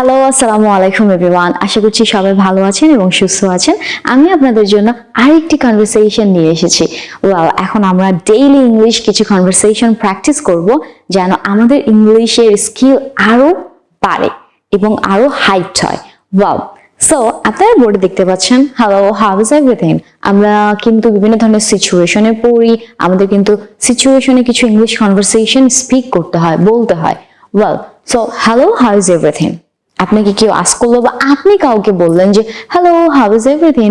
Hello আসসালামু আলাইকুম everyone আশা করছি সবাই ভালো আছেন এবং সুস্থ আছেন। আমি আপনাদের জন্য আরেকটি কনভারসেশন নিয়ে এসেছি। ওয়েল এখন আমরা ডেইলি ইংলিশ কিছু কনভারসেশন প্র্যাকটিস করব, যেন আমাদের ইংলিশের স্কিল আরও বাড়ে এবং আরও হাইট হয়। ওয়াও সো আপনারা বোর্ডে দেখতে পাচ্ছেন হ্যালো হাউ ইজ এভরিথিং আমরা কিন্তু বিভিন্ন ধরনের সিচুয়েশনে পড়ি, আমাদের কিন্তু সিচুয়েশনে কিছু ইংলিশ কনভারসেশন স্পিক করতে হয়, বলতে হয়। Well so hello how is everything আপনাকে কেউ আস করল বা আপনি কাউকে বললেন যে hello how is everything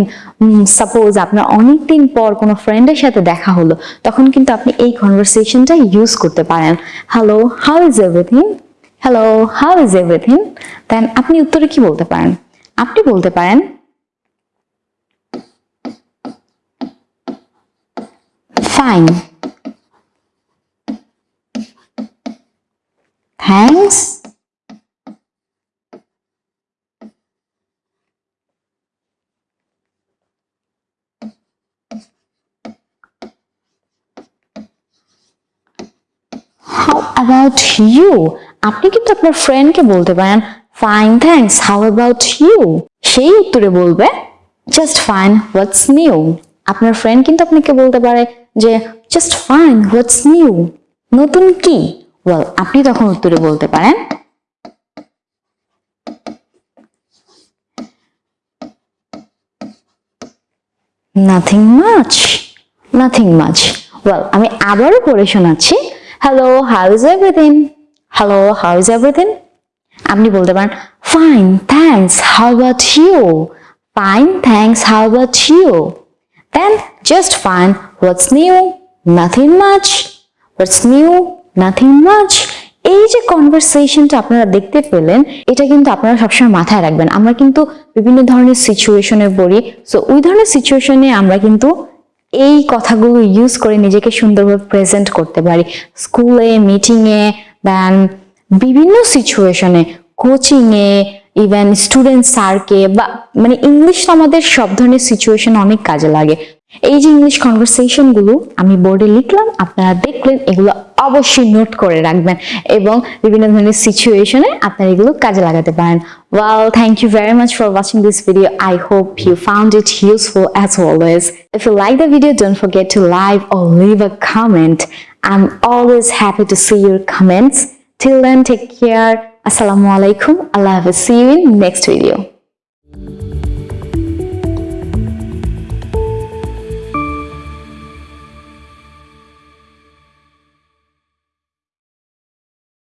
suppose আপনার অনেকদিন পর কোনো ফ্রেন্ডের সাথে দেখা হলো, তখন কিন্তু আপনি এই কনভারসেশনটা ইউজ করতে পারেন। Hello how is everything hello how is everything then আপনি উত্তরে কি বলতে পারেন? আপনি বলতে পারেন ফাইন থ্যাংকস অ্যাবাউট ইউ আপনি কিন্তু আপনার ফ্রেন্ডকে বলতে পারেন fine thanks how about you সেই উত্তরে বলবে জাস্ট ফাইন হোয়াটস নিউ আপনার ফ্রেন্ড কিন্তু আপনাকে বলতে পারে যে জাস্ট ফাইন হোয়াটস নিউ নতুন কি? ওয়েল আপনি তখন উত্তরে বলতে পারেন nothing much nothing much well আমি আবারও পড়ে শোনাচ্ছি hello how is everything hello how is everything আপনি বলতে পারেন fine thanks how about you fine thanks how about you then just fine what's new nothing much what's new nothing much এই যে কনভারসেশনটা আপনারা দেখতে পেলেন, এটা কিন্তু আপনারা সবসময় মাথায় রাখবেন। আমরা কিন্তু বিভিন্ন ধরনের সিচুয়েশনে পড়ি। সো ওই ধরনের সিচুয়েশনে আমরা কিন্তু এই কথাগুলো ইউজ করে নিজেকে সুন্দরভাবে প্রেজেন্ট করতে পারি। স্কুলে মিটিংয়ে দেন বিভিন্ন সিচুয়েশনে কোচিংয়ে ইভেন স্টুডেন্ট স্যারকে বা মানে ইংলিশ আমাদের সব ধরনের সিচুয়েশন অনেক কাজে লাগে। এই যে ইংলিশ কনভারসেশনগুলো আমি বোর্ডে লিখলাম, আপনারা দেখলেন, এগুলো অবশ্যই নোট করে রাখবেন এবং বিভিন্ন ধরনের সিচুয়েশনে আপনারা এগুলো কাজে লাগাতে পারেন। Well thank you very much for watching this video I hope you found it useful as always if you like the video don't forget to like or leave a comment. I'm always happy to see your comments. Till then, take care. আসসালামু আলাইকুম allah hafiz. See you in next video.